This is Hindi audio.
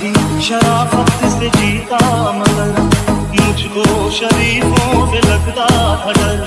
भी शराफत से जीता मगर मुझको शरीफों से लगता था डर